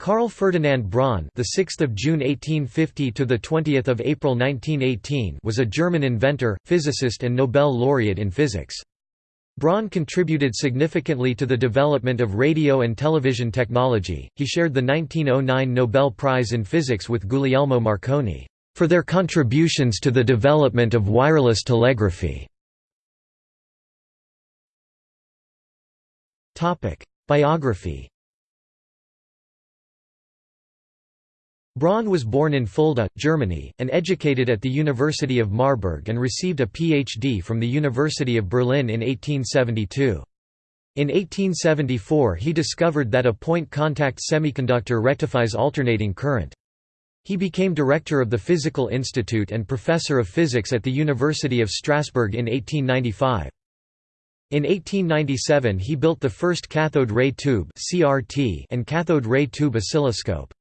Carl Ferdinand Braun, the 6th of June 1850 to the 20th of April 1918, was a German inventor, physicist and Nobel laureate in physics. Braun contributed significantly to the development of radio and television technology. He shared the 1909 Nobel Prize in Physics with Guglielmo Marconi for their contributions to the development of wireless telegraphy. Topic: Biography Braun was born in Fulda, Germany, and educated at the University of Marburg and received a Ph.D. from the University of Berlin in 1872. In 1874 he discovered that a point-contact semiconductor rectifies alternating current. He became director of the Physical Institute and professor of physics at the University of Strasbourg in 1895. In 1897 he built the first cathode ray tube and cathode ray tube oscilloscope.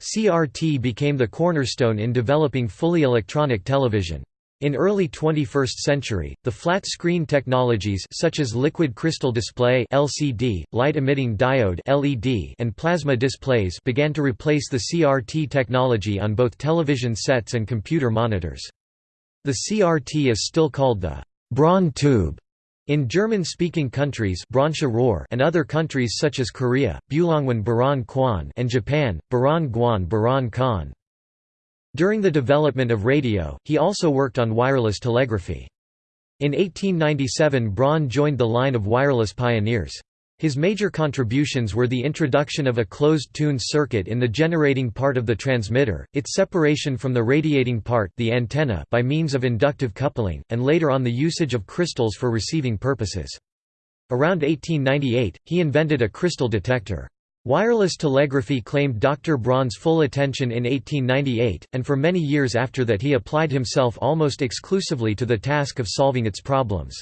CRT became the cornerstone in developing fully electronic television. In early 21st century, the flat-screen technologies such as liquid crystal display (LCD), light-emitting diode (LED), and plasma displays began to replace the CRT technology on both television sets and computer monitors. The CRT is still called the Braun tube in German-speaking countries and other countries such as Korea, Bulongwan Baran Kwan and Japan, Baran Guan Baran Khan. During the development of radio, he also worked on wireless telegraphy. In 1897 Braun joined the line of wireless pioneers. His major contributions were the introduction of a closed-tuned circuit in the generating part of the transmitter, its separation from the radiating part the antenna by means of inductive coupling, and later on the usage of crystals for receiving purposes. Around 1898, he invented a crystal detector. Wireless telegraphy claimed Dr. Braun's full attention in 1898, and for many years after that he applied himself almost exclusively to the task of solving its problems.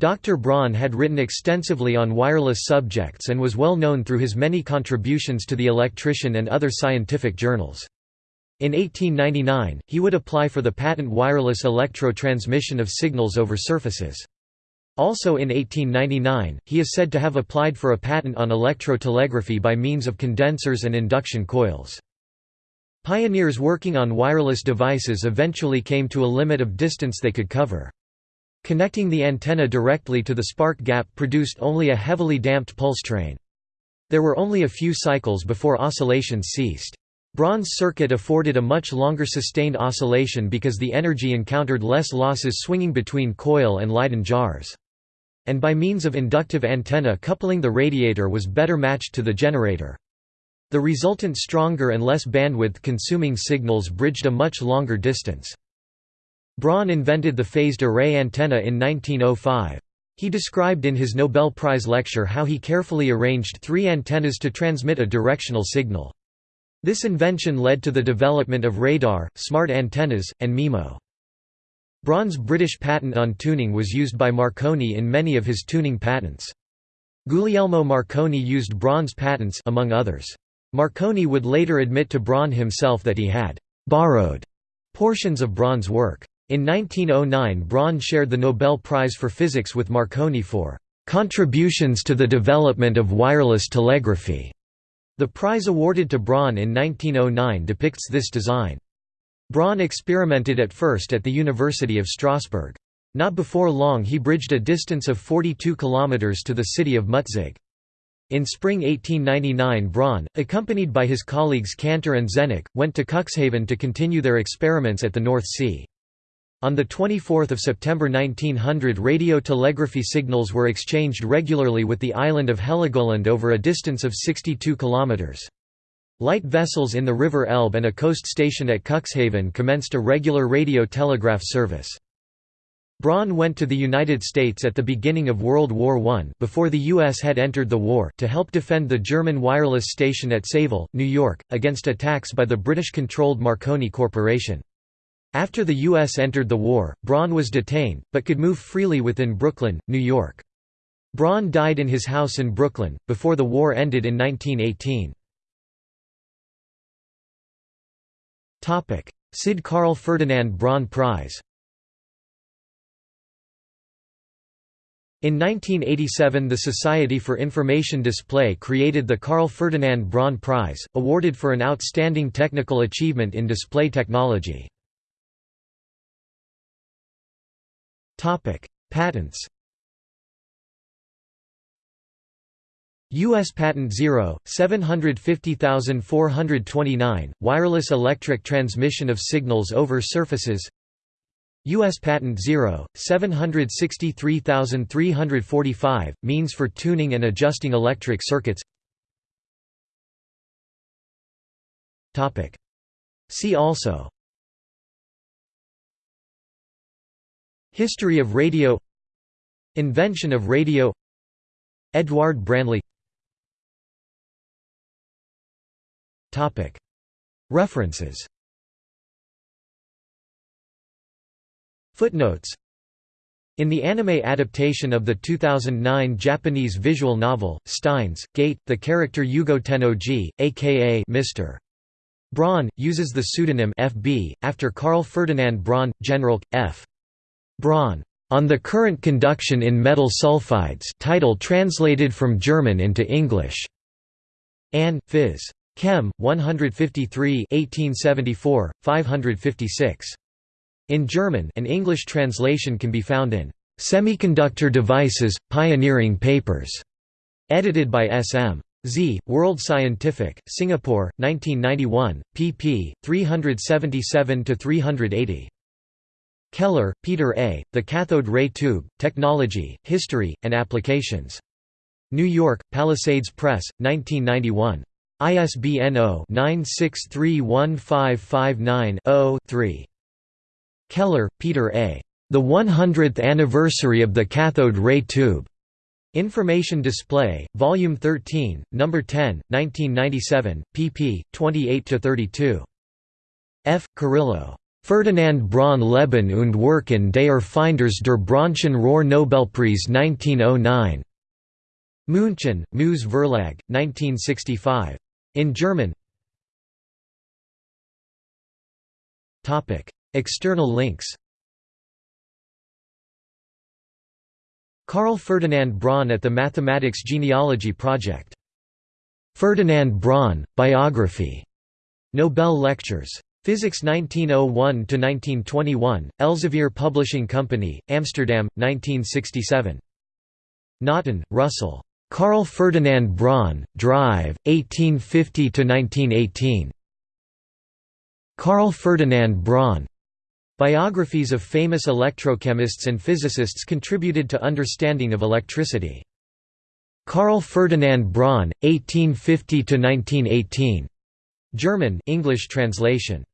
Dr. Braun had written extensively on wireless subjects and was well known through his many contributions to the Electrician and other scientific journals. In 1899, he would apply for the patent wireless electro-transmission of signals over surfaces. Also in 1899, he is said to have applied for a patent on electrotelegraphy by means of condensers and induction coils. Pioneers working on wireless devices eventually came to a limit of distance they could cover. Connecting the antenna directly to the spark gap produced only a heavily damped pulse train. There were only a few cycles before oscillations ceased. Braun's circuit afforded a much longer sustained oscillation because the energy encountered less losses swinging between coil and Leyden jars. And by means of inductive antenna coupling the radiator was better matched to the generator. The resultant stronger and less bandwidth-consuming signals bridged a much longer distance. Braun invented the phased array antenna in 1905. He described in his Nobel Prize lecture how he carefully arranged three antennas to transmit a directional signal. This invention led to the development of radar, smart antennas, and MIMO. Braun's British patent on tuning was used by Marconi in many of his tuning patents. Guglielmo Marconi used Braun's patents among others. Marconi would later admit to Braun himself that he had «borrowed» portions of Braun's work. In 1909 Braun shared the Nobel Prize for Physics with Marconi for "...contributions to the development of wireless telegraphy." The prize awarded to Braun in 1909 depicts this design. Braun experimented at first at the University of Strasbourg. Not before long he bridged a distance of 42 kilometers to the city of Mutzig. In spring 1899 Braun, accompanied by his colleagues Cantor and Zenneck, went to Cuxhaven to continue their experiments at the North Sea. On 24 September 1900 radio telegraphy signals were exchanged regularly with the island of Heligoland over a distance of 62 kilometres. Light vessels in the River Elbe and a coast station at Cuxhaven commenced a regular radio telegraph service. Braun went to the United States at the beginning of World War I before the U.S. had entered the war to help defend the German wireless station at Sayville, New York, against attacks by the British-controlled Marconi Corporation. After the U.S. entered the war, Braun was detained, but could move freely within Brooklyn, New York. Braun died in his house in Brooklyn, before the war ended in 1918. Sid Carl Ferdinand Braun Prize In 1987 the Society for Information Display created the Carl Ferdinand Braun Prize, awarded for an outstanding technical achievement in display technology. Patents U.S. Patent 0, 750429, wireless electric transmission of signals over surfaces U.S. Patent 0, 763345, means for tuning and adjusting electric circuits See also History of radio. Invention of radio. Edward Branly. References. Footnotes. In the anime adaptation of the 2009 Japanese visual novel, Steins, Gate, the character Yugo Tennoji, aka Mr. Braun, uses the pseudonym FB, after Carl Ferdinand Braun, General, F. Braun. On the current conduction in metal sulfides title translated from German into English. Ann, Phys. Chem. 153 1874, 556. In German an English translation can be found in "'Semiconductor Devices, Pioneering Papers' edited by S. M. Z. World Scientific, Singapore, 1991, pp. 377–380. Keller, Peter A., The Cathode Ray Tube, Technology, History, and Applications. New York, Palisades Press, 1991. ISBN 0-9631559-0-3. Keller, Peter A. The 100th Anniversary of the Cathode Ray Tube. Information Display, Volume 13, No. 10, 1997, pp. 28–32. F. Kurylo. Ferdinand Braun Leben und Wirken des Erfinders der Braunschen Rohr Nobelpreis 1909. München, Moos Verlag, 1965. In German External links Carl Ferdinand Braun at the Mathematics Genealogy Project. Ferdinand Braun, Biography. Nobel Lectures. Physics 1901–1921, Elsevier Publishing Company, Amsterdam, 1967. Naughton, Russell. Carl Ferdinand Braun, Drive, 1850–1918. Carl Ferdinand Braun. Biographies of famous electrochemists and physicists contributed to understanding of electricity. Carl Ferdinand Braun, 1850–1918. German English translation.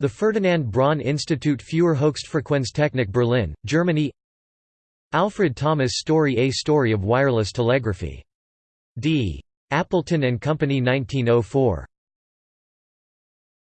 The Ferdinand Braun Institut für Höchstfrequenztechnik Berlin, Germany Alfred Thomas Story A Story of Wireless Telegraphy. D. Appleton and Company 1904.